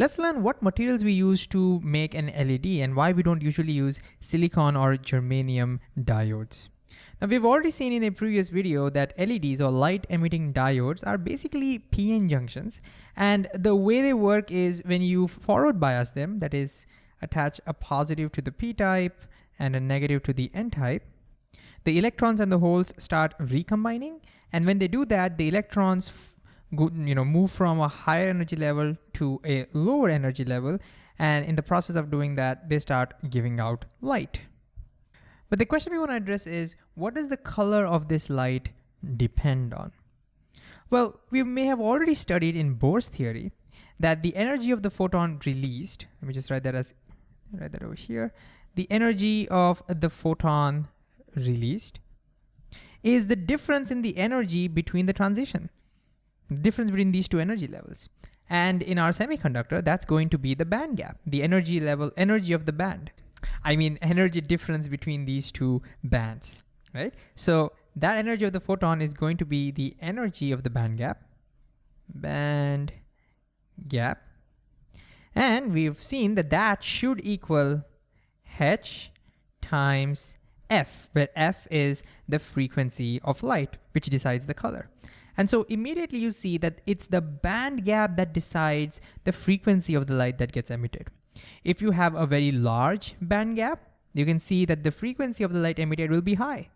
Let's learn what materials we use to make an LED and why we don't usually use silicon or germanium diodes. Now we've already seen in a previous video that LEDs or light emitting diodes are basically PN junctions. And the way they work is when you forward bias them, that is attach a positive to the p-type and a negative to the n-type, the electrons and the holes start recombining. And when they do that, the electrons go, you know, move from a higher energy level to a lower energy level. And in the process of doing that, they start giving out light. But the question we want to address is, what does the color of this light depend on? Well, we may have already studied in Bohr's theory that the energy of the photon released, let me just write that as, write that over here, the energy of the photon released is the difference in the energy between the transition difference between these two energy levels. And in our semiconductor, that's going to be the band gap, the energy level, energy of the band. I mean, energy difference between these two bands, right? So that energy of the photon is going to be the energy of the band gap, band gap. And we've seen that that should equal h times f, where f is the frequency of light, which decides the color. And so immediately you see that it's the band gap that decides the frequency of the light that gets emitted. If you have a very large band gap, you can see that the frequency of the light emitted will be high.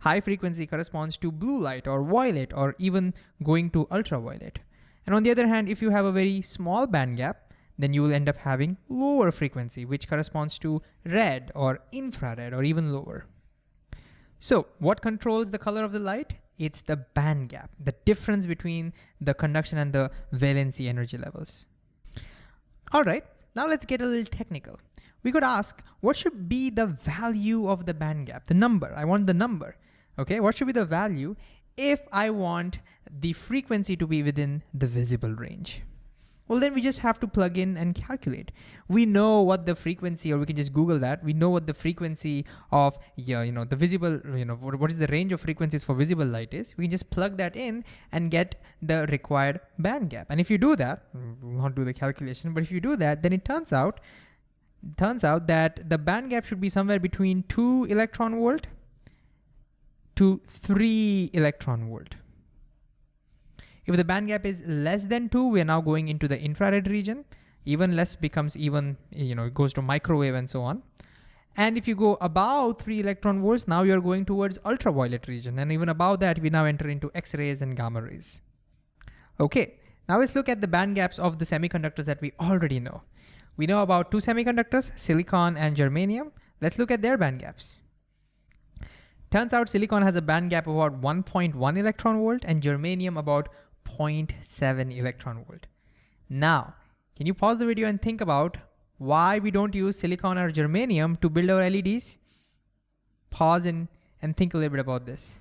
High frequency corresponds to blue light or violet or even going to ultraviolet. And on the other hand, if you have a very small band gap, then you will end up having lower frequency, which corresponds to red or infrared or even lower. So what controls the color of the light? It's the band gap, the difference between the conduction and the valency energy levels. All right, now let's get a little technical. We could ask, what should be the value of the band gap, the number? I want the number, okay? What should be the value if I want the frequency to be within the visible range? Well, then we just have to plug in and calculate. We know what the frequency, or we can just Google that. We know what the frequency of, yeah, you know, the visible, you know, what, what is the range of frequencies for visible light is. We can just plug that in and get the required band gap. And if you do that, we'll not do the calculation, but if you do that, then it turns out, turns out that the band gap should be somewhere between two electron volt to three electron volt. If the band gap is less than two, we are now going into the infrared region. Even less becomes even, you know, it goes to microwave and so on. And if you go above three electron volts, now you're going towards ultraviolet region. And even above that, we now enter into X-rays and gamma rays. Okay, now let's look at the band gaps of the semiconductors that we already know. We know about two semiconductors, silicon and germanium. Let's look at their band gaps. Turns out silicon has a band gap of about 1.1 electron volt and germanium about 0.7 electron volt. Now, can you pause the video and think about why we don't use silicon or germanium to build our LEDs? Pause and, and think a little bit about this.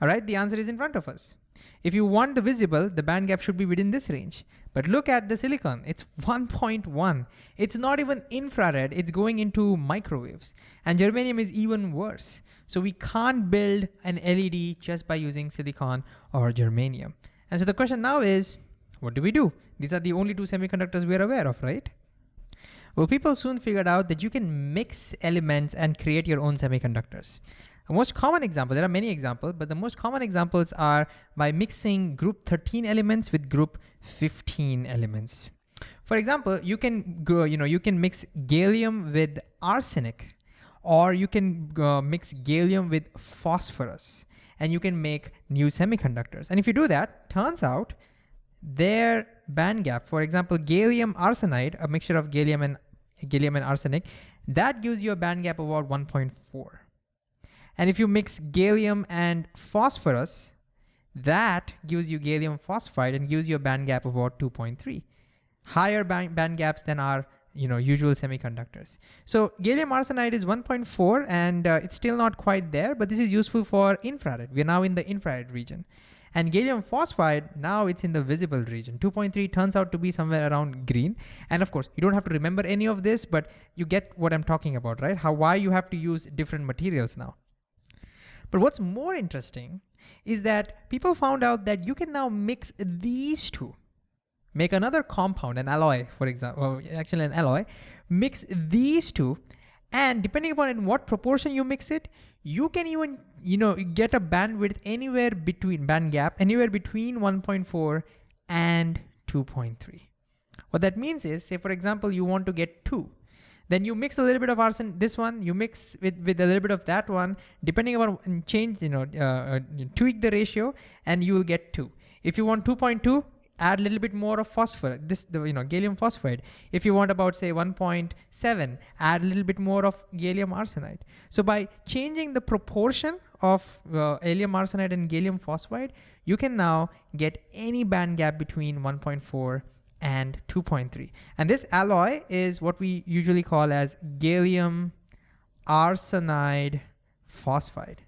All right, the answer is in front of us. If you want the visible, the band gap should be within this range. But look at the silicon, it's 1.1. It's not even infrared, it's going into microwaves. And germanium is even worse. So we can't build an LED just by using silicon or germanium. And so the question now is, what do we do? These are the only two semiconductors we're aware of, right? Well, people soon figured out that you can mix elements and create your own semiconductors. The most common example, there are many examples, but the most common examples are by mixing group 13 elements with group 15 elements. For example, you can go, you know, you can mix gallium with arsenic, or you can uh, mix gallium with phosphorus, and you can make new semiconductors. And if you do that, turns out their band gap, for example, gallium arsenide, a mixture of gallium and gallium and arsenic, that gives you a band gap of about 1.4. And if you mix gallium and phosphorus, that gives you gallium phosphide and gives you a band gap of about 2.3. Higher band, band gaps than our you know, usual semiconductors. So gallium arsenide is 1.4 and uh, it's still not quite there, but this is useful for infrared. We're now in the infrared region. And gallium phosphide, now it's in the visible region. 2.3 turns out to be somewhere around green. And of course, you don't have to remember any of this, but you get what I'm talking about, right? How, why you have to use different materials now. But what's more interesting is that people found out that you can now mix these two, make another compound, an alloy, for example, actually an alloy, mix these two, and depending upon in what proportion you mix it, you can even you know get a bandwidth anywhere between band gap anywhere between 1.4 and 2.3. What that means is, say for example, you want to get two, then you mix a little bit of arsen, this one, you mix with, with a little bit of that one, depending upon change, you know, uh, uh, tweak the ratio and you will get two. If you want 2.2, add a little bit more of phosphor, this, the, you know, gallium phosphide. If you want about say 1.7, add a little bit more of gallium arsenide. So by changing the proportion of uh, gallium arsenide and gallium phosphide, you can now get any band gap between 1.4 and 2.3. And this alloy is what we usually call as gallium arsenide phosphide.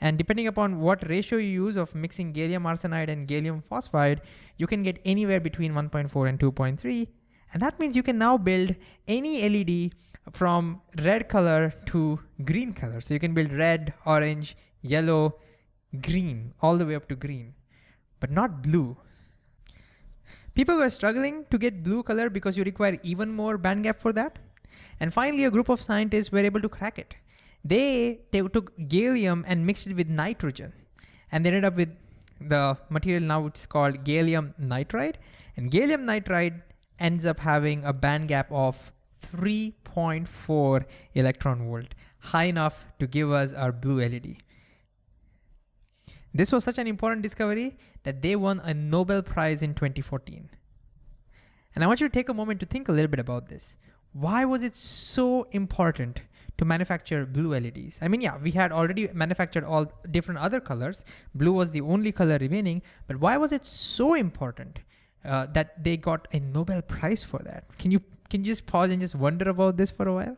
And depending upon what ratio you use of mixing gallium arsenide and gallium phosphide, you can get anywhere between 1.4 and 2.3. And that means you can now build any LED from red color to green color. So you can build red, orange, yellow, green, all the way up to green, but not blue. People were struggling to get blue color because you require even more band gap for that. And finally, a group of scientists were able to crack it. They, took gallium and mixed it with nitrogen. And they ended up with the material now it's called gallium nitride. And gallium nitride ends up having a band gap of 3.4 electron volt, high enough to give us our blue LED. This was such an important discovery that they won a Nobel Prize in 2014. And I want you to take a moment to think a little bit about this. Why was it so important to manufacture blue LEDs? I mean, yeah, we had already manufactured all different other colors. Blue was the only color remaining, but why was it so important uh, that they got a Nobel Prize for that? Can you, can you just pause and just wonder about this for a while?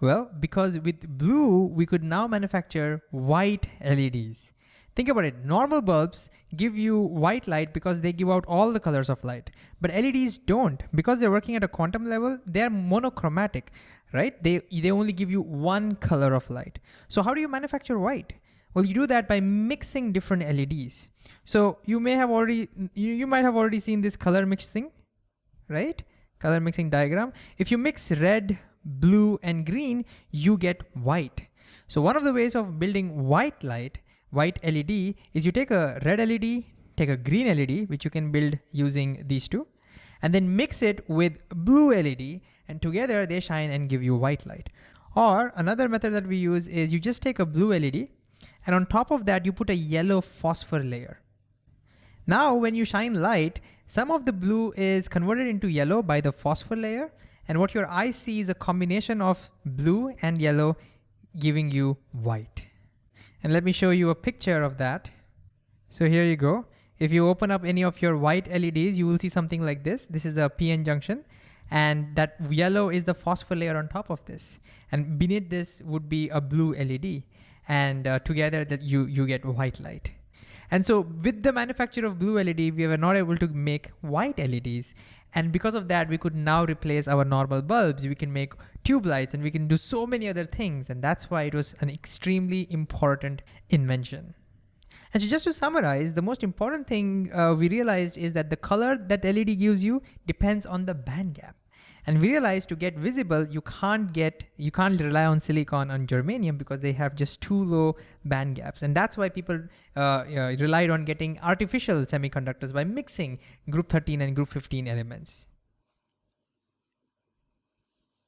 Well, because with blue, we could now manufacture white LEDs. Think about it, normal bulbs give you white light because they give out all the colors of light, but LEDs don't. Because they're working at a quantum level, they're monochromatic, right? They, they only give you one color of light. So how do you manufacture white? Well, you do that by mixing different LEDs. So you may have already, you, you might have already seen this color mixing, right? Color mixing diagram. If you mix red, blue, and green, you get white. So one of the ways of building white light white LED is you take a red LED, take a green LED, which you can build using these two, and then mix it with blue LED, and together they shine and give you white light. Or another method that we use is you just take a blue LED, and on top of that, you put a yellow phosphor layer. Now, when you shine light, some of the blue is converted into yellow by the phosphor layer, and what your eye sees is a combination of blue and yellow giving you white. And let me show you a picture of that. So here you go. If you open up any of your white LEDs, you will see something like this. This is the PN junction. And that yellow is the phosphor layer on top of this. And beneath this would be a blue LED. And uh, together that you, you get white light. And so with the manufacture of blue LED, we were not able to make white LEDs. And because of that, we could now replace our normal bulbs. We can make tube lights and we can do so many other things. And that's why it was an extremely important invention. And so just to summarize, the most important thing uh, we realized is that the color that LED gives you depends on the band gap. And we realized to get visible, you can't get, you can't rely on silicon and germanium because they have just too low band gaps. And that's why people uh, uh, relied on getting artificial semiconductors by mixing group 13 and group 15 elements.